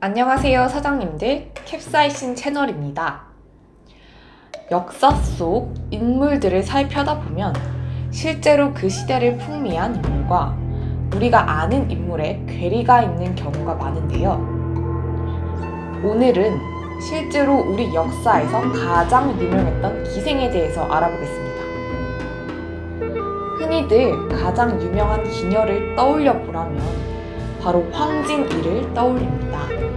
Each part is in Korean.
안녕하세요 사장님들 캡사이신 채널입니다. 역사 속 인물들을 살펴다 보면 실제로 그 시대를 풍미한 인물과 우리가 아는 인물의 괴리가 있는 경우가 많은데요. 오늘은 실제로 우리 역사에서 가장 유명했던 기생에 대해서 알아보겠습니다. 흔히들 가장 유명한 기녀를 떠올려 보라면 바로 황진이를 떠올립니다.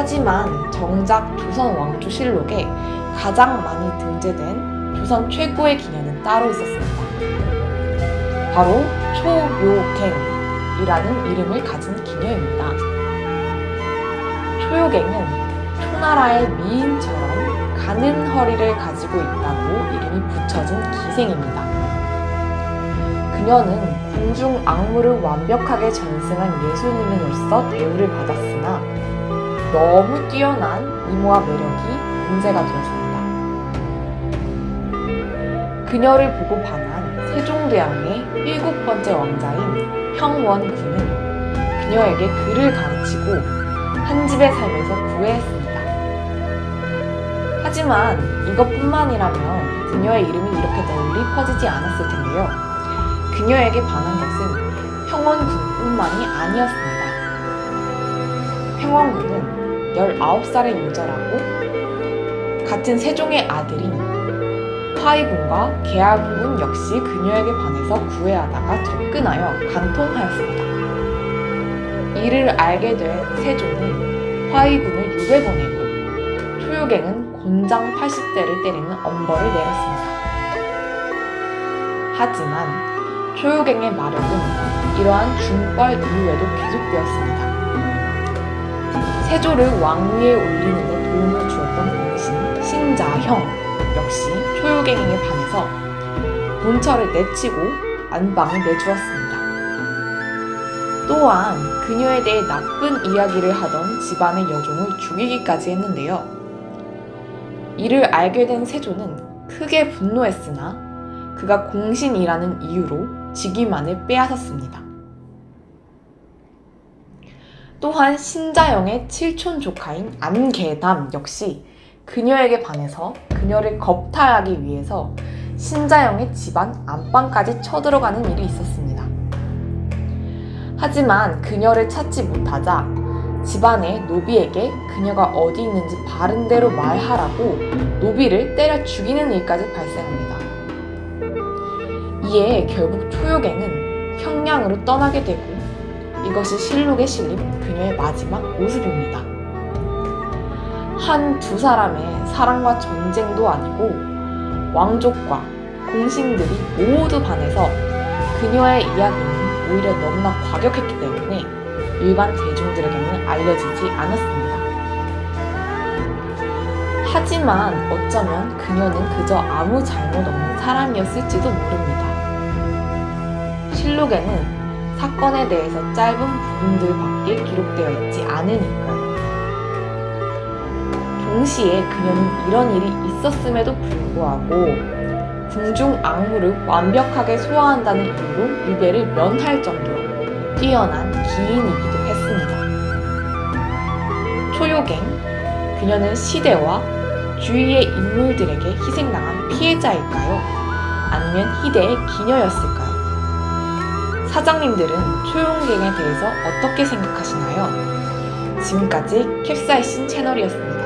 하지만 정작 조선 왕조 실록에 가장 많이 등재된 조선 최고의 기녀는 따로 있었습니다. 바로 초요갱이라는 이름을 가진 기녀입니다. 초요갱은 초나라의 미인처럼 가는 허리를 가지고 있다고 이름이 붙여진 기생입니다. 그녀는 궁중 악무를 완벽하게 전승한 예술인으로서 대우를 받았으나 너무 뛰어난 미모와 매력이 문제가 되었습니다. 그녀를 보고 반한 세종대왕의 일곱 번째 왕자인 형원군은 그녀에게 글을 가르치고 한 집에 살면서 구애했습니다. 하지만 이것뿐만이라면 그녀의 이름이 이렇게 널리 퍼지지 않았을 텐데요. 그녀에게 반한 것은 형원군뿐만이 아니었습니다. 형원군은 19살의 유저라고 같은 세종의 아들인 화이군과 계하군 역시 그녀에게 반해서 구애하다가 접근하여 간통하였습니다. 이를 알게 된 세종은 화이군을 유배 보내고 초요갱은 곤장 80대를 때리는 엄벌을 내렸습니다. 하지만 초요갱의 마력은 이러한 중벌 이후에도 계속되었습니다. 세조를 왕위에 올리는 데 도움을 주었던 공신 신자형 역시 초요갱에게 반해서 본처를 내치고 안방을 내주었습니다. 또한 그녀에 대해 나쁜 이야기를 하던 집안의 여종을 죽이기까지 했는데요. 이를 알게 된 세조는 크게 분노했으나 그가 공신이라는 이유로 직위만을 빼앗았습니다. 또한 신자영의 칠촌 조카인 안개담 역시 그녀에게 반해서 그녀를 겁탈하기 위해서 신자영의 집안 안방까지 쳐들어가는 일이 있었습니다. 하지만 그녀를 찾지 못하자 집안의 노비에게 그녀가 어디 있는지 바른대로 말하라고 노비를 때려 죽이는 일까지 발생합니다. 이에 결국 초요갱은 평양으로 떠나게 되고 이것이 실록에 실린 그녀의 마지막 모습입니다. 한 두 사람의 사랑과 전쟁도 아니고 왕족과 공신들이 모두 반해서 그녀의 이야기는 오히려 너무나 과격했기 때문에 일반 대중들에게는 알려지지 않았습니다. 하지만 어쩌면 그녀는 그저 아무 잘못 없는 사람이었을지도 모릅니다. 실록에는 사건에 대해서 짧은 부분들밖에 기록되어 있지 않으니까요. 동시에 그녀는 이런 일이 있었음에도 불구하고 궁중 악무를 완벽하게 소화한다는 이유로 유배를 면할 정도로 뛰어난 기인이기도 했습니다. 초요갱, 그녀는 시대와 주위의 인물들에게 희생당한 피해자일까요? 아니면 희대의 기녀였을까요? 사장님들은 초용갱에 대해서 어떻게 생각하시나요? 지금까지 캡사이신 채널이었습니다.